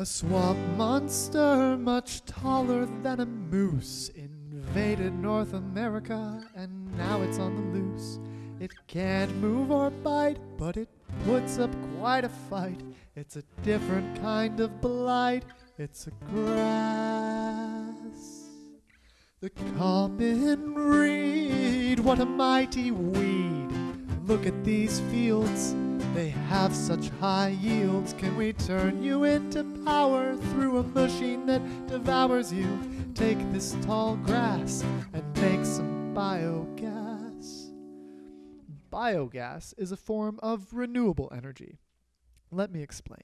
A swamp monster much taller than a moose invaded North America and now it's on the loose. It can't move or bite, but it puts up quite a fight. It's a different kind of blight. It's a grass. The common reed, what a mighty weed. Look at these fields, they have such high yields. Can we turn you into power through a machine that devours you? Take this tall grass and make some biogas. Biogas is a form of renewable energy. Let me explain.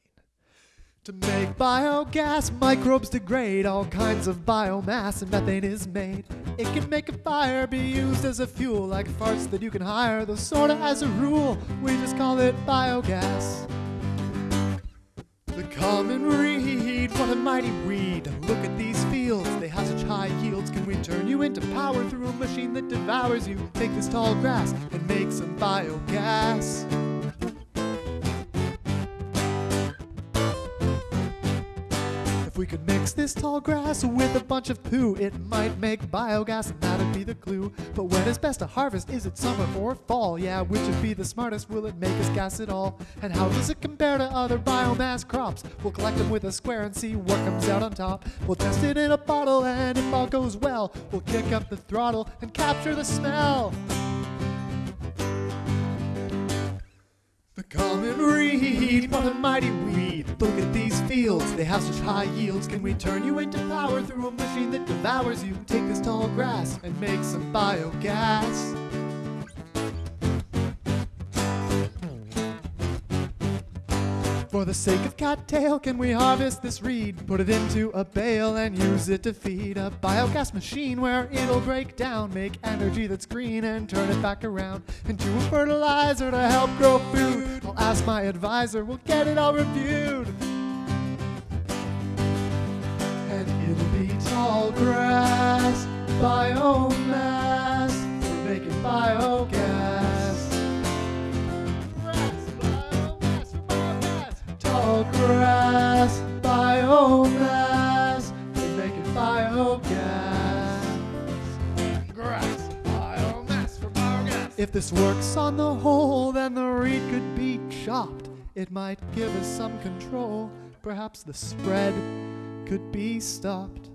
To make biogas, microbes degrade all kinds of biomass, and methane is made. It can make a fire be used as a fuel, like farts that you can hire, though sorta as a rule, we just call it biogas. The common reed, what a mighty weed. Look at these fields, they have such high yields. Can we turn you into power through a machine that devours you? Take this tall grass and make some biogas. If we could mix this tall grass with a bunch of poo, it might make biogas, and that'd be the clue. But when is best to harvest? Is it summer or fall? Yeah, which would be the smartest? Will it make us gas at all? And how does it compare to other biomass crops? We'll collect them with a square and see what comes out on top. We'll test it in a bottle, and if all goes well, we'll kick up the throttle and capture the smell. The common reed, a mighty weed. Look at these fields, they have such high yields. Can we turn you into power through a machine that devours you? Take this tall grass and make some biogas. For the sake of cattail, can we harvest this reed? Put it into a bale and use it to feed a biogas machine where it'll break down, make energy that's green and turn it back around into a fertilizer to help grow food. Ask my advisor, we'll get it all reviewed. And it'll be tall grass, biomass, we're making biogas. Grass, biomass, biogas. Tall grass, biomass, we're making biogas. Grass, biomass for biogas. If this works on the whole, then the reed could be chopped. It might give us some control. Perhaps the spread could be stopped.